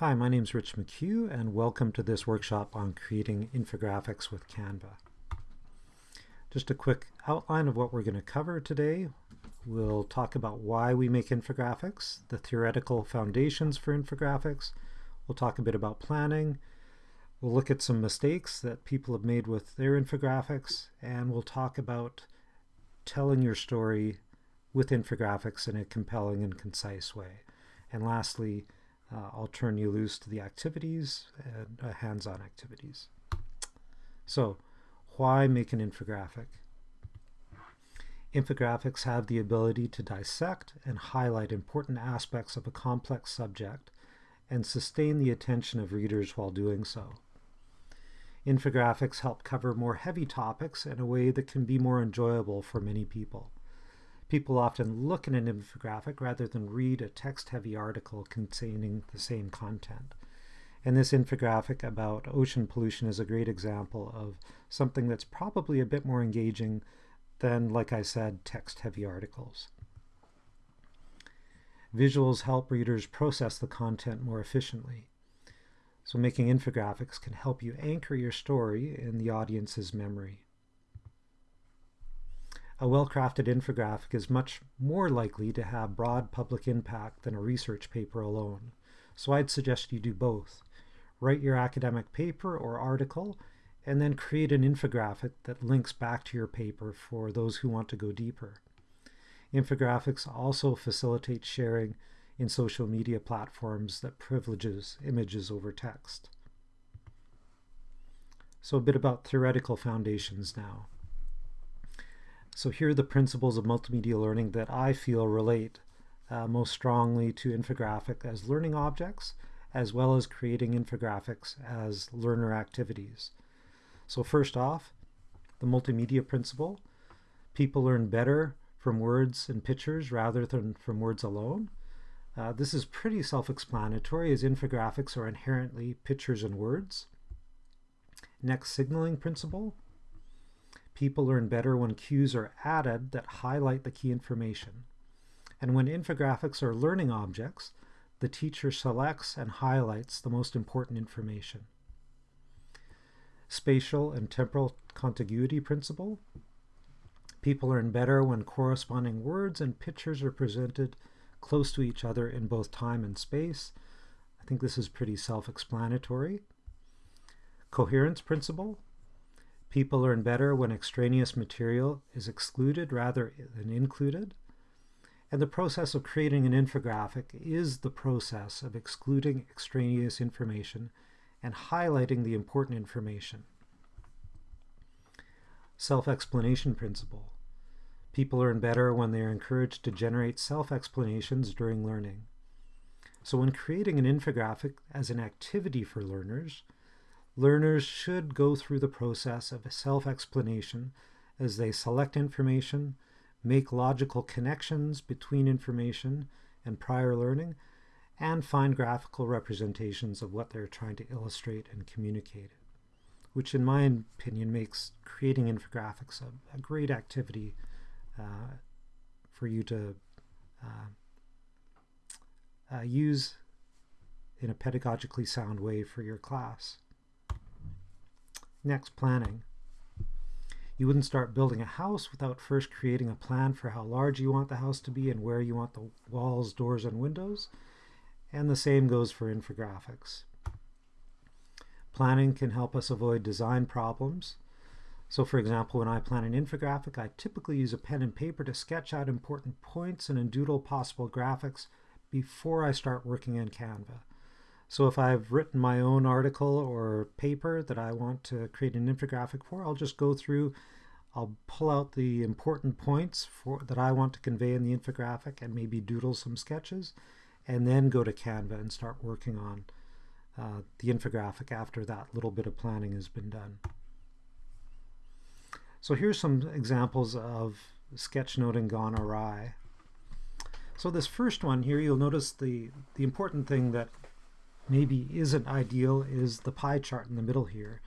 Hi, my name is Rich McHugh and welcome to this workshop on creating infographics with Canva. Just a quick outline of what we're going to cover today. We'll talk about why we make infographics, the theoretical foundations for infographics. We'll talk a bit about planning. We'll look at some mistakes that people have made with their infographics and we'll talk about telling your story with infographics in a compelling and concise way. And lastly, uh, I'll turn you loose to the activities and uh, hands-on activities. So, why make an infographic? Infographics have the ability to dissect and highlight important aspects of a complex subject and sustain the attention of readers while doing so. Infographics help cover more heavy topics in a way that can be more enjoyable for many people. People often look at an infographic rather than read a text-heavy article containing the same content. And this infographic about ocean pollution is a great example of something that's probably a bit more engaging than, like I said, text-heavy articles. Visuals help readers process the content more efficiently. So making infographics can help you anchor your story in the audience's memory. A well-crafted infographic is much more likely to have broad public impact than a research paper alone. So I'd suggest you do both. Write your academic paper or article and then create an infographic that links back to your paper for those who want to go deeper. Infographics also facilitate sharing in social media platforms that privileges images over text. So a bit about theoretical foundations now. So here are the principles of multimedia learning that I feel relate uh, most strongly to infographic as learning objects, as well as creating infographics as learner activities. So first off, the multimedia principle. People learn better from words and pictures rather than from words alone. Uh, this is pretty self-explanatory as infographics are inherently pictures and words. Next signaling principle. People learn better when cues are added that highlight the key information. And when infographics are learning objects, the teacher selects and highlights the most important information. Spatial and temporal contiguity principle. People learn better when corresponding words and pictures are presented close to each other in both time and space. I think this is pretty self-explanatory. Coherence principle. People learn better when extraneous material is excluded rather than included. And the process of creating an infographic is the process of excluding extraneous information and highlighting the important information. Self-explanation principle. People learn better when they are encouraged to generate self-explanations during learning. So when creating an infographic as an activity for learners, Learners should go through the process of self-explanation as they select information, make logical connections between information and prior learning, and find graphical representations of what they're trying to illustrate and communicate, which in my opinion makes creating infographics a, a great activity uh, for you to uh, uh, use in a pedagogically sound way for your class. Next, planning. You wouldn't start building a house without first creating a plan for how large you want the house to be and where you want the walls, doors, and windows. And the same goes for infographics. Planning can help us avoid design problems. So for example, when I plan an infographic, I typically use a pen and paper to sketch out important points and doodle possible graphics before I start working in Canva. So if I've written my own article or paper that I want to create an infographic for, I'll just go through, I'll pull out the important points for that I want to convey in the infographic and maybe doodle some sketches, and then go to Canva and start working on uh, the infographic after that little bit of planning has been done. So here's some examples of sketchnoting gone awry. So this first one here, you'll notice the, the important thing that maybe isn't ideal is the pie chart in the middle here.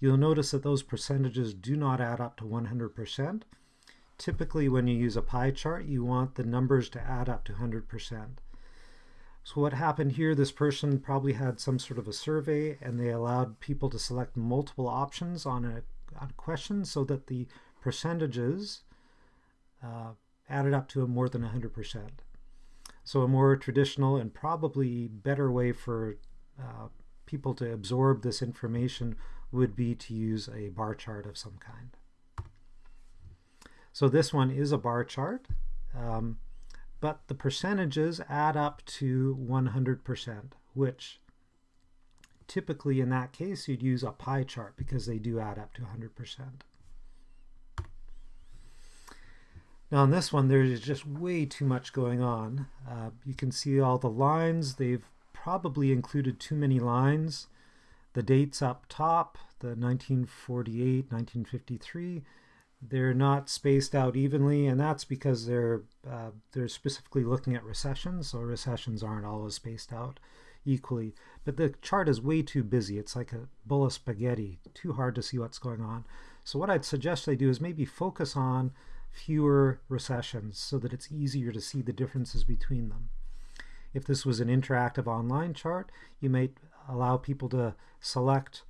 You'll notice that those percentages do not add up to 100%. Typically when you use a pie chart, you want the numbers to add up to 100%. So what happened here, this person probably had some sort of a survey and they allowed people to select multiple options on a, on a question so that the percentages uh, added up to more than 100%. So a more traditional and probably better way for uh, people to absorb this information would be to use a bar chart of some kind. So this one is a bar chart, um, but the percentages add up to 100%, which typically in that case you'd use a pie chart because they do add up to 100%. Now on this one, there's just way too much going on. Uh, you can see all the lines. They've probably included too many lines. The dates up top, the 1948, 1953, they're not spaced out evenly, and that's because they're uh, they're specifically looking at recessions, so recessions aren't always spaced out equally. But the chart is way too busy. It's like a bowl of spaghetti, too hard to see what's going on. So what I'd suggest they do is maybe focus on fewer recessions so that it's easier to see the differences between them. If this was an interactive online chart, you might allow people to select,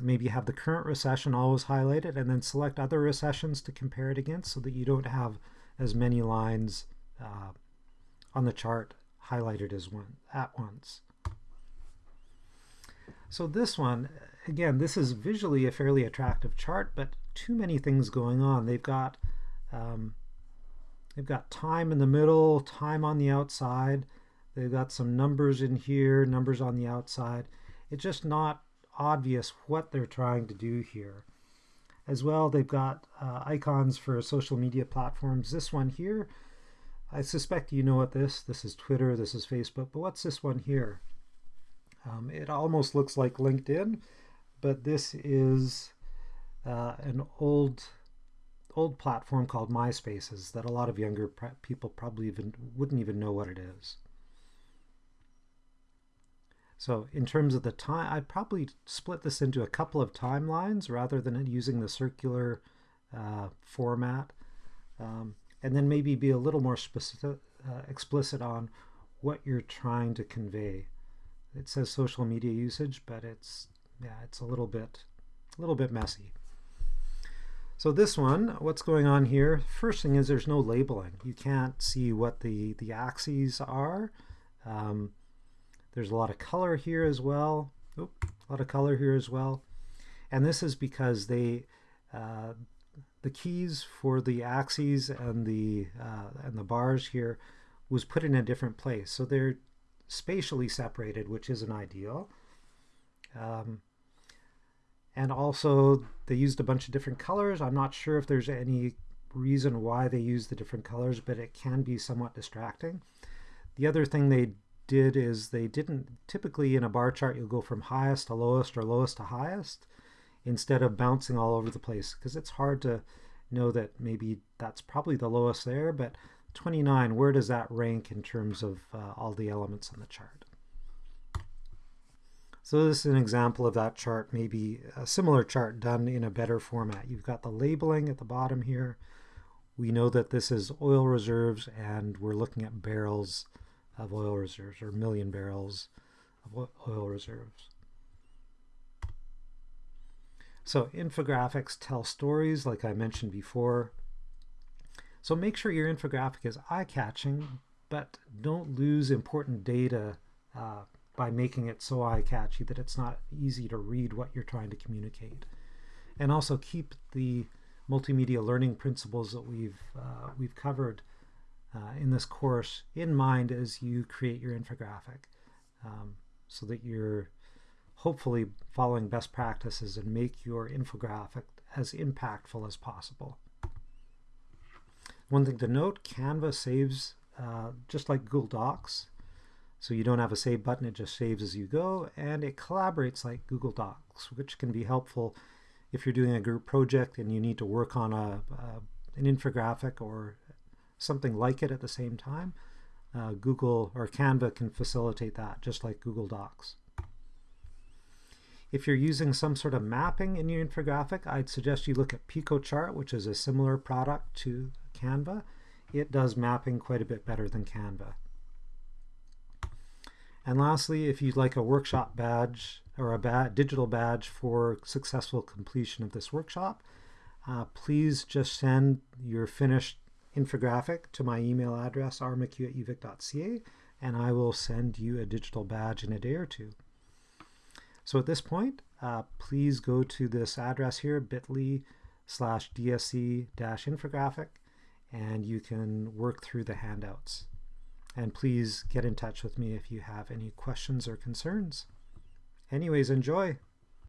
maybe have the current recession always highlighted, and then select other recessions to compare it against so that you don't have as many lines uh, on the chart highlighted as one at once. So this one, again, this is visually a fairly attractive chart, but too many things going on. They've got um, they've got time in the middle, time on the outside. They've got some numbers in here, numbers on the outside. It's just not obvious what they're trying to do here. As well, they've got uh, icons for social media platforms. This one here, I suspect you know what this, this is Twitter, this is Facebook, but what's this one here? Um, it almost looks like LinkedIn, but this is uh, an old old platform called MySpaces that a lot of younger people probably even wouldn't even know what it is. So in terms of the time, I'd probably split this into a couple of timelines rather than using the circular uh, format. Um, and then maybe be a little more specific, uh, explicit on what you're trying to convey. It says social media usage, but it's yeah, it's a little bit, a little bit messy. So this one, what's going on here? First thing is there's no labeling. You can't see what the, the axes are. Um, there's a lot of color here as well. Oop, a lot of color here as well. And this is because they, uh, the keys for the axes and the, uh, and the bars here was put in a different place. So they're spatially separated, which isn't ideal. Um, and also they used a bunch of different colors. I'm not sure if there's any reason why they use the different colors, but it can be somewhat distracting. The other thing they did is they didn't, typically in a bar chart you'll go from highest to lowest or lowest to highest instead of bouncing all over the place because it's hard to know that maybe that's probably the lowest there, but 29, where does that rank in terms of uh, all the elements on the chart? So this is an example of that chart, maybe a similar chart done in a better format. You've got the labeling at the bottom here. We know that this is oil reserves and we're looking at barrels of oil reserves or million barrels of oil reserves. So infographics tell stories like I mentioned before. So make sure your infographic is eye-catching, but don't lose important data uh, by making it so eye-catchy that it's not easy to read what you're trying to communicate. And also keep the multimedia learning principles that we've, uh, we've covered uh, in this course in mind as you create your infographic um, so that you're hopefully following best practices and make your infographic as impactful as possible. One thing to note, Canva saves uh, just like Google Docs. So you don't have a save button, it just saves as you go, and it collaborates like Google Docs, which can be helpful if you're doing a group project and you need to work on a, a an infographic or something like it at the same time. Uh, Google or Canva can facilitate that, just like Google Docs. If you're using some sort of mapping in your infographic, I'd suggest you look at Piktochart, which is a similar product to Canva. It does mapping quite a bit better than Canva. And lastly, if you'd like a workshop badge or a digital badge for successful completion of this workshop, uh, please just send your finished infographic to my email address, rmchugh at uvic.ca, and I will send you a digital badge in a day or two. So at this point, uh, please go to this address here, bit.ly slash DSC dash infographic, and you can work through the handouts. And please get in touch with me if you have any questions or concerns. Anyways, enjoy!